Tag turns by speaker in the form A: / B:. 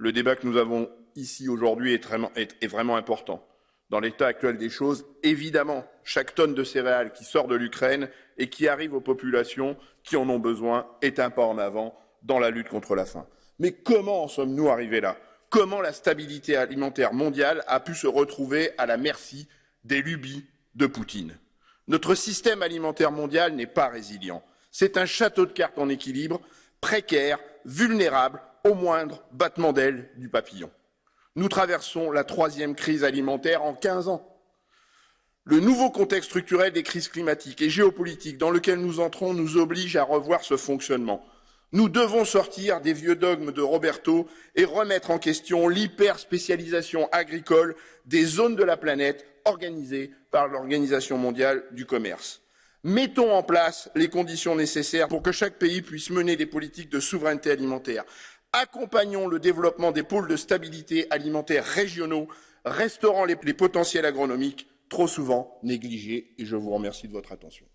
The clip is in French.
A: Le débat que nous avons ici aujourd'hui est, vraiment important. Dans l'état actuel des choses, évidemment, chaque tonne de céréales qui sort de l'Ukraine et qui arrive aux populations qui en ont besoin est un pas en avant dans la lutte contre la faim. Mais comment en sommes-nous arrivés là? Comment la stabilité alimentaire mondiale a pu se retrouver à la merci des lubies de Poutine? Notre système alimentaire mondial n'est pas résilient. C'est un château de cartes en équilibre, précaire, vulnérable au moindre battement d'aile du papillon. Nous traversons la troisième crise alimentaire en 15 ans. Le nouveau contexte structurel des crises climatiques et géopolitiques dans lequel nous entrons nous oblige à revoir ce fonctionnement. Nous devons sortir des vieux dogmes de Roberto et remettre en question l'hyperspécialisation agricole des zones de la planète organisées par l'Organisation mondiale du commerce. Mettons en place les conditions nécessaires pour que chaque pays puisse mener des politiques de souveraineté alimentaire. Accompagnons le développement des pôles de stabilité alimentaire régionaux, restaurant les, potentiels agronomiques trop souvent négligés. Et je vous remercie de votre attention.